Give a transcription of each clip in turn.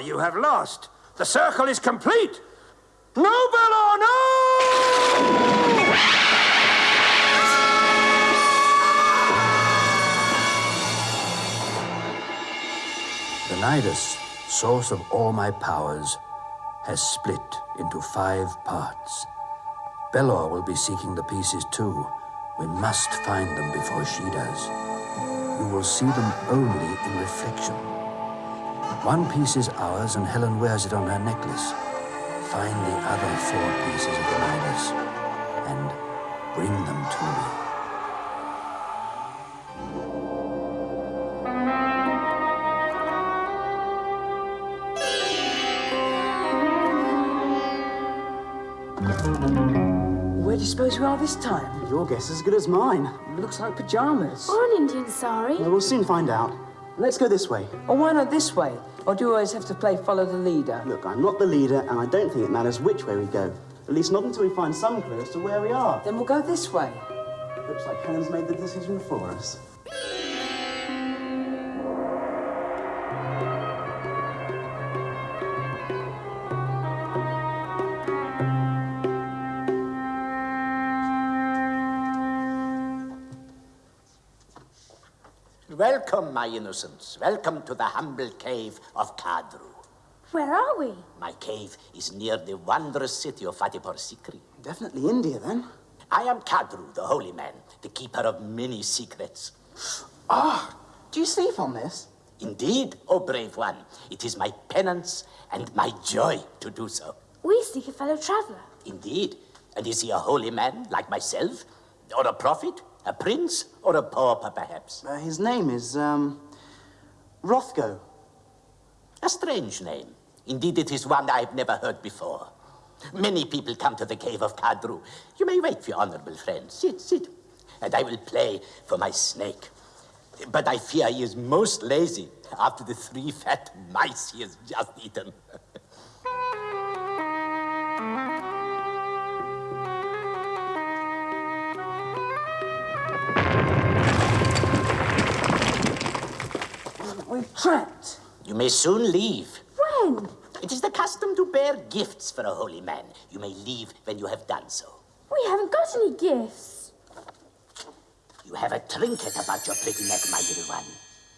You have lost. The circle is complete. No, Belor, no! The Nidus, source of all my powers, has split into five parts. Belor will be seeking the pieces too. We must find them before she does. You will see them only in reflection. One piece is ours, and Helen wears it on her necklace. Find the other four pieces of the Nidus and bring them to me. Where do you suppose we are this time? Your guess is as good as mine. Looks like pajamas. Or an Indian sari. Well, we'll soon find out. Let's go this way. Or why not this way? Or do you always have to play follow the leader? Look, I'm not the leader, and I don't think it matters which way we go. At least not until we find some clue as to where we are. Then we'll go this way. Looks like Helen's made the decision for us. Welcome, my innocents. Welcome to the humble cave of Kadru. Where are we? My cave is near the wondrous city of Fatehpur Sikri. Definitely India, then. I am Kadru, the holy man, the keeper of many secrets. Ah, do you sleep on this? Indeed, O brave one. It is my penance and my joy to do so. We seek a fellow traveler. Indeed. And is he a holy man like myself? Or a prophet? A prince? Or a pauper, perhaps? Uh, his name is, um, Rothgo. A strange name. Indeed, it is one I've never heard before. Many people come to the cave of Kadru. You may wait for your honorable friend. Sit, sit. And I will play for my snake. But I fear he is most lazy after the three fat mice he has just eaten. We're trapped. You may soon leave. When? It is the custom to bear gifts for a holy man. You may leave when you have done so. We haven't got any gifts. You have a trinket about your pretty neck, my little one.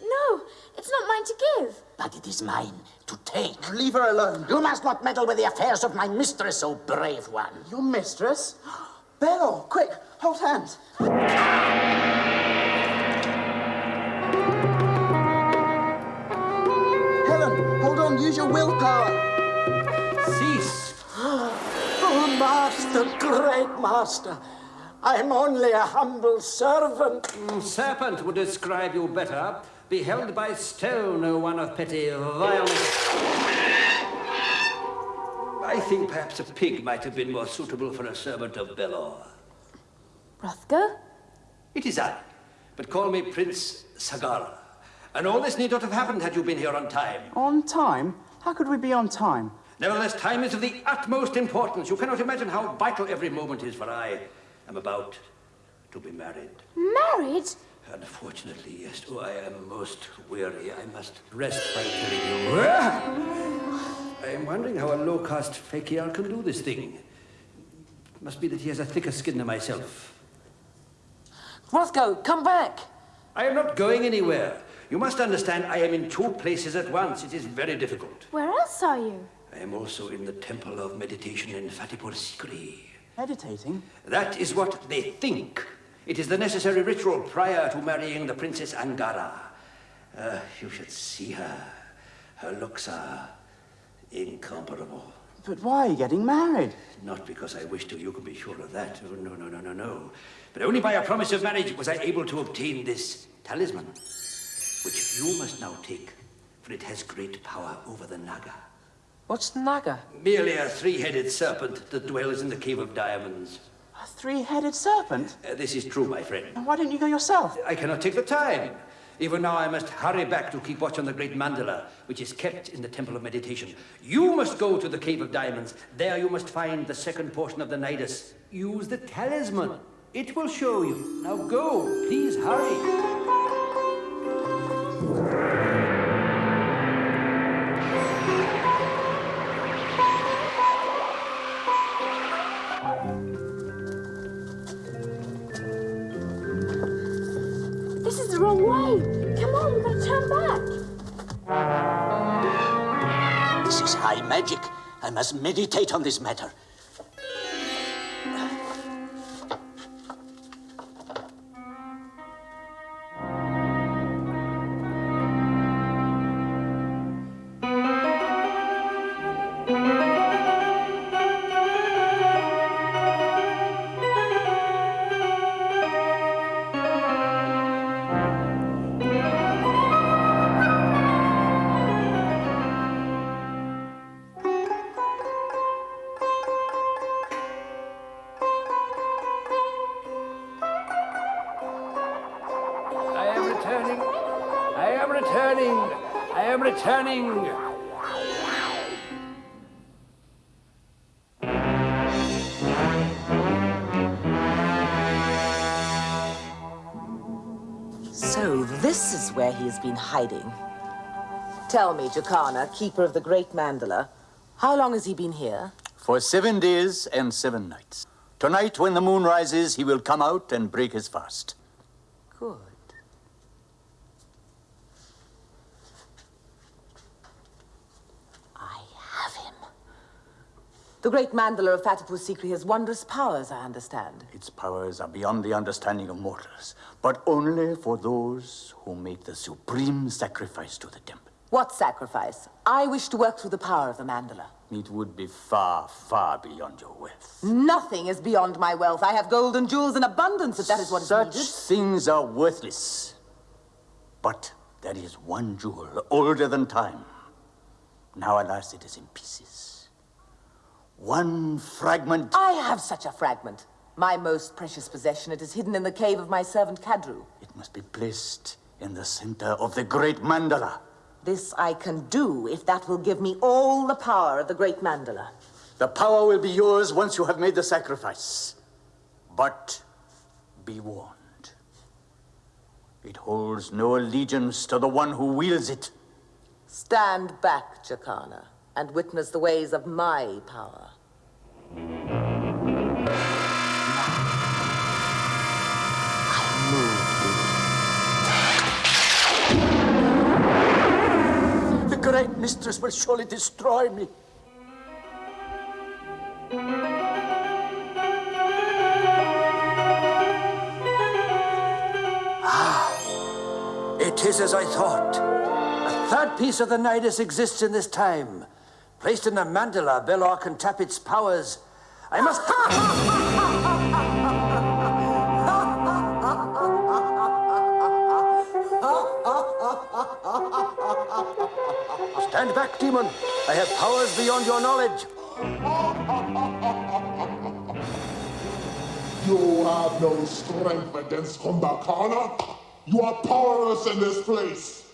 No, it's not mine to give. But it is mine to take. Leave her alone. You must not meddle with the affairs of my mistress, O brave one. Your mistress? Belor, quick, hold hands. Great master. I'm only a humble servant. Mm, serpent would describe you better. Be held by stone, O one of petty violence. I think perhaps a pig might have been more suitable for a servant of Belor. Rothgo? It is I, but call me Prince Sagara. And all this need not have happened had you been here on time. On time? How could we be on time? Nevertheless, time is of the utmost importance. You cannot imagine how vital every moment is, for I am about to be married. Married? Unfortunately, yes. Oh, I am most weary. I must rest by telling you. I am wondering how a low-caste fakir can do this thing. Must be that he has a thicker skin than myself. Rothgo, come back! I am not going anywhere. You must understand I am in two places at once. It is very difficult. Where else are you? I am also in the Temple of Meditation in Fatehpur Sikri. Meditating? That is what they think. It is the necessary ritual prior to marrying the Princess Angara. Uh, you should see her. Her looks are incomparable. But why are you getting married? Not because I wish to, you can be sure of that. Oh, no, no, no, no, no. But only by a promise of marriage was I able to obtain this talisman, which you must now take, for it has great power over the Naga. What's Naga? Merely a three-headed serpent that dwells in the Cave of Diamonds. A three-headed serpent? Uh, this is true, my friend. And why didn't you go yourself? I cannot take the time. Even now, I must hurry back to keep watch on the great mandala, which is kept in the Temple of Meditation. You must go to the Cave of Diamonds. There you must find the second portion of the Nidus. Use the talisman. It will show you. Now go. Please hurry. Back. This is high magic. I must meditate on this matter. This is where he has been hiding. Tell me, Jacana, keeper of the great mandala, how long has he been here? For seven days and seven nights. Tonight, when the moon rises, he will come out and break his fast. Good. I have him. The great mandala of Fatehpur Sikri has wondrous powers, I understand. Its powers are beyond the understanding of mortals, but only for those who make the supreme sacrifice to the temple. What sacrifice? I wish to work through the power of the mandala. It would be far, far beyond your wealth. Nothing is beyond my wealth. I have gold and jewels in abundance, if that is what is Such needed. things are worthless. But there is one jewel older than time. Now, alas, it is in pieces. One fragment. I have such a fragment. My most precious possession. It is hidden in the cave of my servant Kadru. It must be placed in the center of the great mandala. This I can do if that will give me all the power of the great mandala. The power will be yours once you have made the sacrifice. But be warned. It holds no allegiance to the one who wields it. Stand back, Jacana, and witness the ways of my power. The great mistress will surely destroy me. Ah, It is as I thought. A third piece of the Nidus exists in this time. Placed in the mandala, Belor can tap its powers. I must. Stand back, demon. I have powers beyond your knowledge. You have no strength against Kumbhakarna. You are powerless in this place.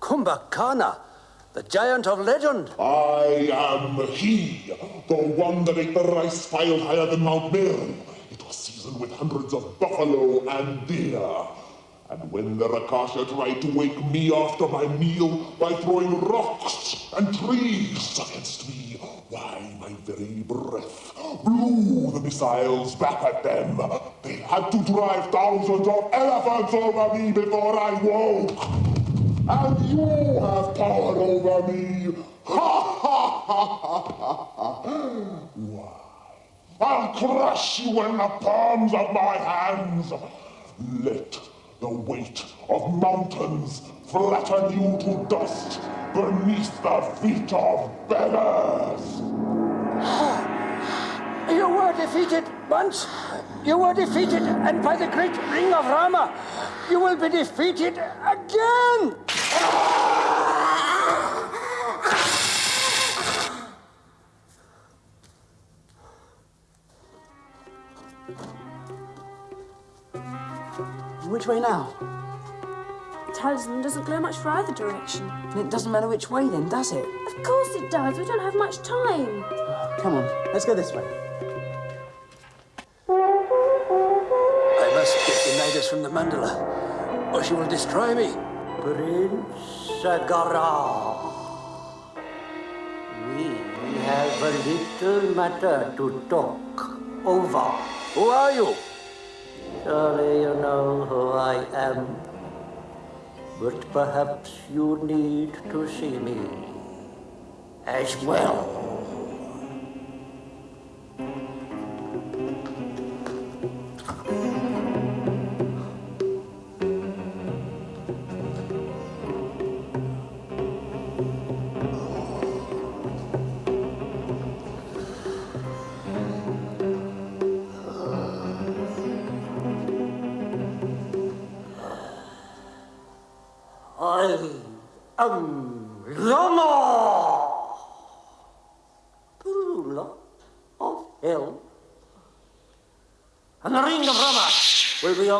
Kumbhakarna, the giant of legend. I am he, the one that ate the rice piled higher than Mount Meru. It was seasoned with hundreds of buffalo and deer. And when the Rakasha tried to wake me after my meal by throwing rocks and trees against me, why, my very breath blew the missiles back at them. They had to drive thousands of elephants over me before I woke. And you have power over me. Ha ha ha ha ha? I'll crush you in the palms of my hands. Let the weight of mountains flatten you to dust beneath the feet of beggars. You were defeated once. You were defeated, and by the great ring of Rama, you will be defeated again. Which way now? Talisman doesn't glow much for either direction. And It doesn't matter which way then, does it? Of course it does. We don't have much time. Come on, let's go this way. I must get the Nidus from the mandala, or she will destroy me. Prince Sagara. We have a little matter to talk over. Who are you? Surely you know who I am. But perhaps you need to see me as well.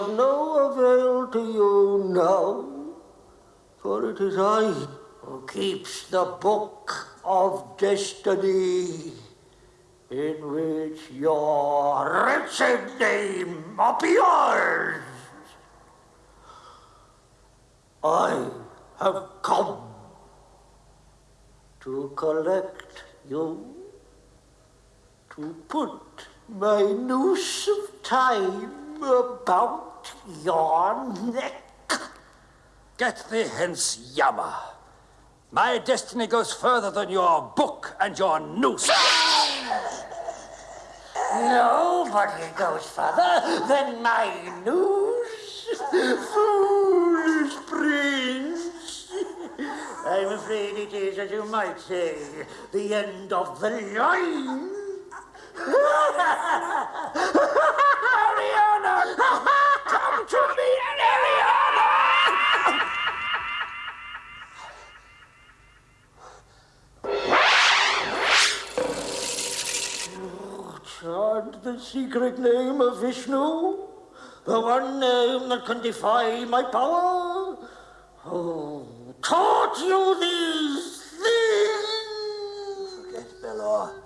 Of no avail to you now, for it is I who keeps the book of destiny in which your wretched name appears. I have come to collect you, to put my noose of time about your neck. Get thee hence, Yama. My destiny goes further than your book and your noose. Nobody goes further than my noose. Foolish prince. I'm afraid it is, as you might say, the end of the line. the secret name of Vishnu, the one name that can defy my power. Who taught you these things? Forget Belor.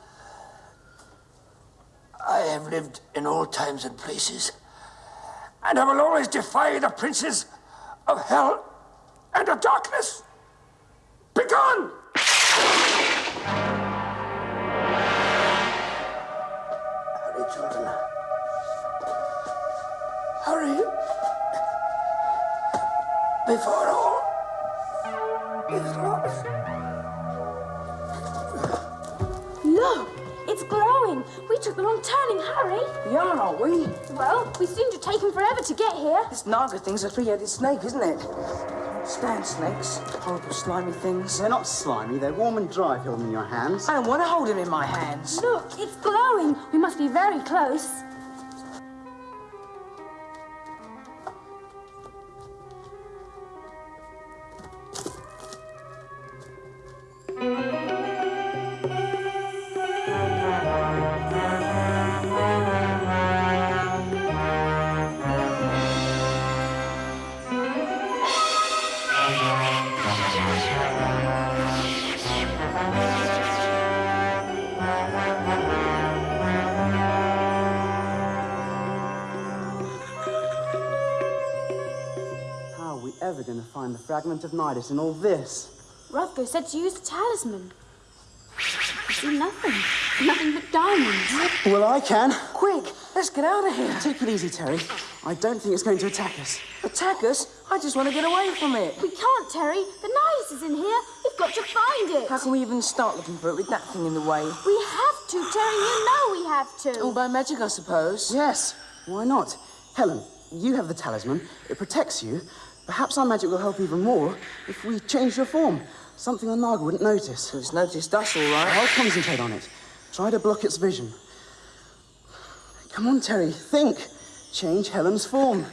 I have lived in all times and places, And I will always defy the princes of hell and of darkness. Begone! Hurry. We are, aren't we? Well, we seem to have taken forever to get here. This Naga thing's a three-headed snake, isn't it? Stand snakes. Horrible slimy things. They're not slimy, they're warm and dry if you hold them in your hands. I don't want to hold him in my hands. Look, it's glowing. We must be very close. Find the fragment of Nidus in all this? Rothgo said to use the talisman. I see nothing. Nothing but diamonds. Well, I can. Quick, let's get out of here. Take it easy, Terry. I don't think it's going to attack us. Attack us? I just want to get away from it. We can't, Terry. The Nidus is in here. We've got to find it. How can we even start looking for it with that thing in the way? We have to, Terry. You know we have to. All by magic, I suppose. Yes, why not? Helen, you have the talisman. It protects you. Perhaps our magic will help even more if we change your form. Something the Naga wouldn't notice. It's noticed us, all right. I'll concentrate on it. Try to block its vision. Come on, Terry, think. Change Helen's form.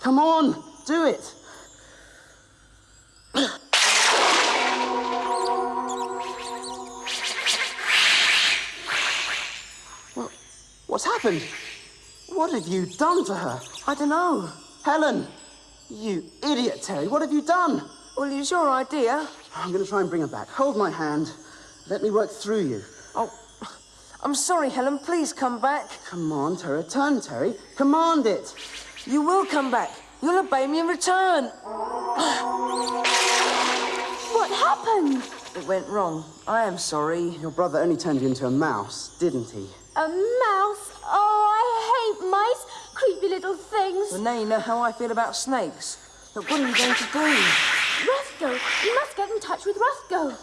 Come on, do it. Well, what's happened? What have you done to her? I don't know. Helen! You idiot, Terry, what have you done? Well, it's your idea. I'm going to try and bring her back. Hold my hand. Let me work through you. Oh, I'm sorry, Helen. Please come back. Come on, Terry. Turn, Terry. Command it. You will come back. You'll obey me in return. What happened? It went wrong. I am sorry. Your brother only turned you into a mouse, didn't he? A mouse? Oh, I hate mice. Creepy little things. Well, now you know how I feel about snakes. But what are you going to do? Rothgo, you must get in touch with Rothgo.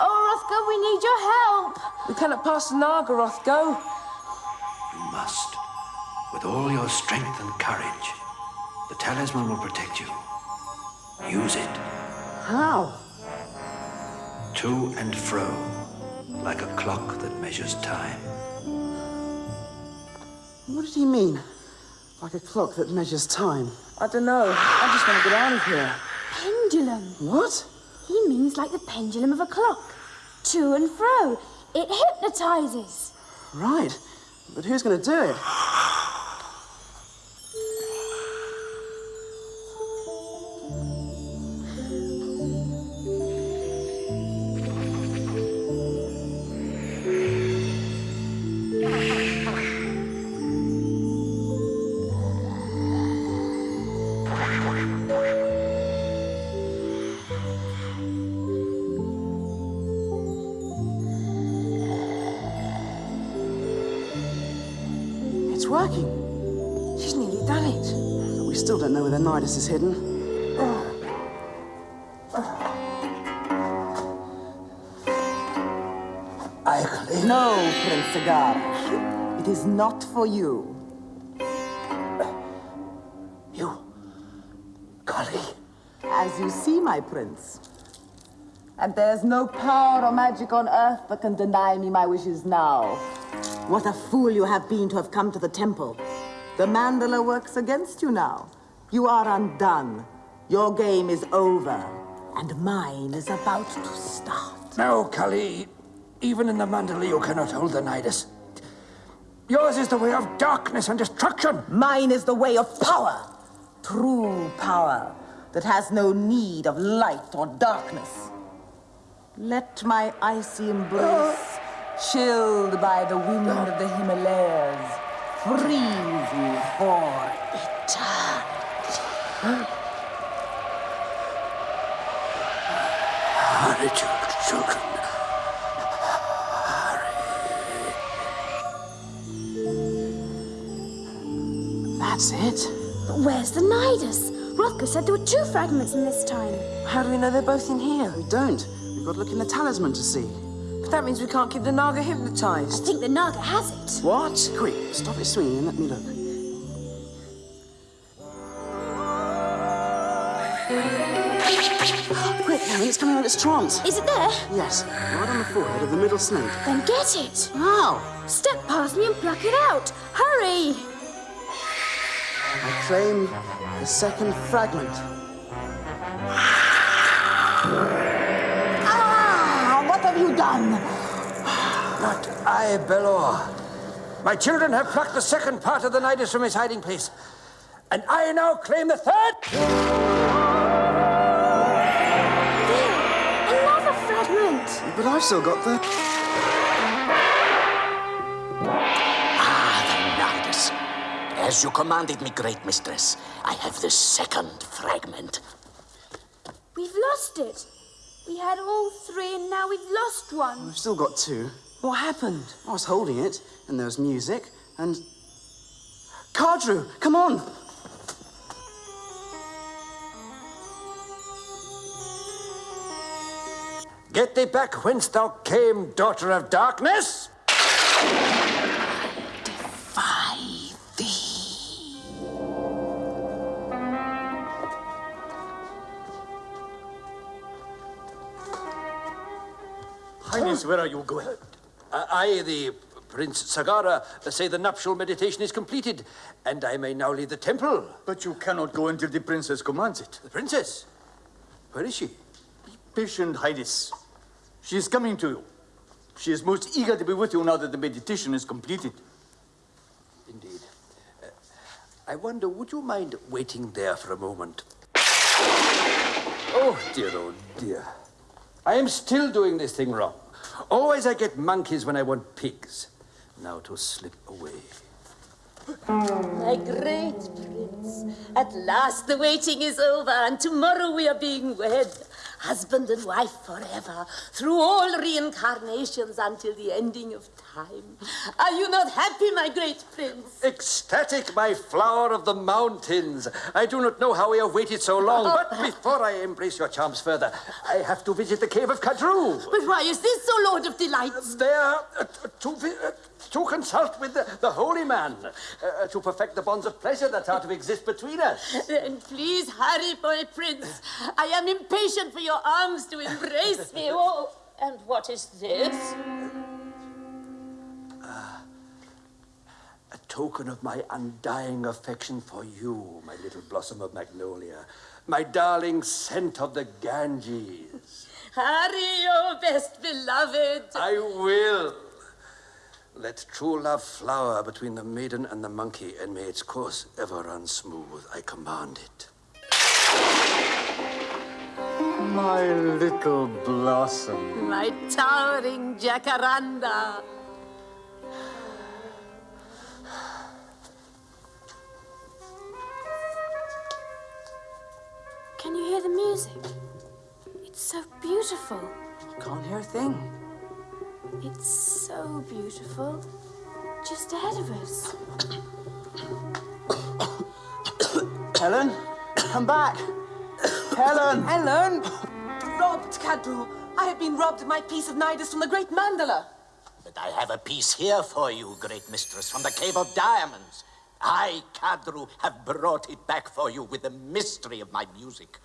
Oh, Rothgo, we need your help. We cannot pass the Naga, Rothgo. You must. With all your strength and courage, the talisman will protect you. Use it. How? To and fro, like a clock that measures time. What did he mean? Like a clock that measures time. I don't know. I just want to get out of here. Pendulum. What? He means like the pendulum of a clock. To and fro. It hypnotizes. Right. But who's going to do it? Don't know where the Nidus is hidden. I claim. No, Prince Sagara. It is not for you. You. Kali. As you see, my prince. And there's no power or magic on earth that can deny me my wishes now. What a fool you have been to have come to the temple. The mandala works against you now. You are undone. Your game is over. And mine is about to start. No, Kali. Even in the mandala, you cannot hold the Nidus. Yours is the way of darkness and destruction. Mine is the way of power. True power that has no need of light or darkness. Let my icy embrace, chilled by the wind of the Himalayas, freeze you for eternity. Hurry, chil- children. That's it. But where's the Nidus? Rothgo said there were two fragments in this time. How do we know they're both in here? We don't. We've got to look in the talisman to see. But that means we can't keep the Naga hypnotized. I think the Naga has it. What? Quick, stop it swinging and let me look. Quick, Helen, it's coming out of its trance. Is it there? Yes, right on the forehead of the middle snake. Then get it. How? Step past me and pluck it out. Hurry! I claim the second fragment. Ah! What have you done? Not I, Belor. My children have plucked the second part of the Nidus from his hiding place. And I now claim the third. I've still got the. Ah, the Nidus. As you commanded me, great mistress, I have the second fragment. We've lost it. We had all three and now we've lost one. We've still got two. What happened? I was holding it, and there was music, and. Kadru, come on! Get thee back whence thou came, daughter of darkness! Defy thee. Highness, where are you going? Uh, I, the Prince Sagara, say the nuptial meditation is completed, and I may now leave the temple. But you cannot go until the princess commands it. The princess? Where is she? Be patient, Highness. She is coming to you. She is most eager to be with you now that the meditation is completed. Indeed. Uh, I wonder, would you mind waiting there for a moment? Oh, dear, oh, dear. I am still doing this thing wrong. Always I get monkeys when I want pigs. Now to slip away. My great prince, at last the waiting is over, and tomorrow we are being wed. Husband and wife forever, through all reincarnations until the ending of time. Are you not happy, my great prince? Ecstatic, my flower of the mountains. I do not know how we have waited so long, but before I embrace your charms further, I have to visit the cave of Kadru. But why is this so, Lord of Delights? There, uh, to, uh, to consult with the, the holy man, uh, to perfect the bonds of pleasure that are to exist between us. Then please hurry, my prince. I am impatient for your arms to embrace me. Oh, and what is this? A token of my undying affection for you, my little blossom of magnolia, my darling scent of the Ganges. Hurry, your best beloved. I will. Let true love flower between the maiden and the monkey, and may its course ever run smooth. I command it. My little blossom. My towering jacaranda. Can you hear the music? It's so beautiful. Can't hear a thing. It's so beautiful. Just ahead of us. Helen, come back! Helen! Helen! Robbed, Kadru. I have been robbed of my piece of Nidus from the great mandala. But I have a piece here for you, great mistress, from the Cave of Diamonds. I, Kadru, have brought it back for you with the mystery of my music.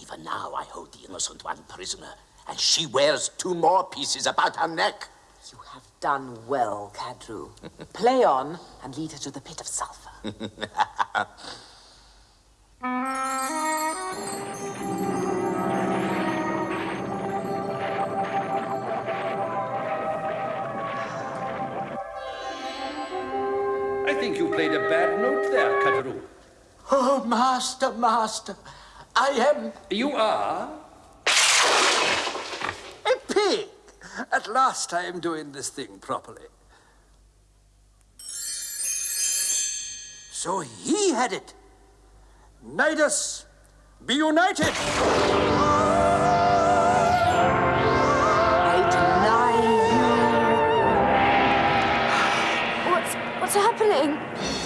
Even now, I hold the innocent one prisoner, and she wears two more pieces about her neck. You have done well, Kadru. Play on and lead her to the pit of sulfur. think you played a bad note there, Kadru. Oh, master, master, I am You are a pig. At last I am doing this thing properly. So he had it. Nidus, be united!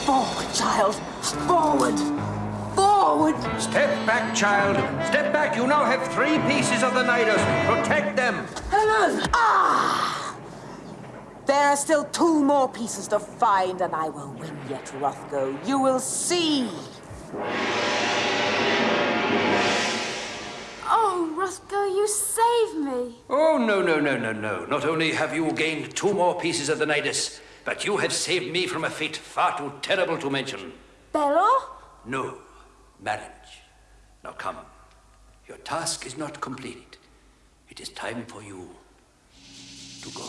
Forward, child. Forward. Forward. Step back, child. Step back. You now have three pieces of the Nidus. Protect them. Helen! Ah! There are still two more pieces to find, and I will win yet, Rothgo. You will see. Oh, Rothgo, you saved me. Oh, no, no, no, no, no. Not only have you gained two more pieces of the Nidus, but you have saved me from a fate far too terrible to mention. Belor? No, marriage. Now come. Your task is not completed. It is time for you to go.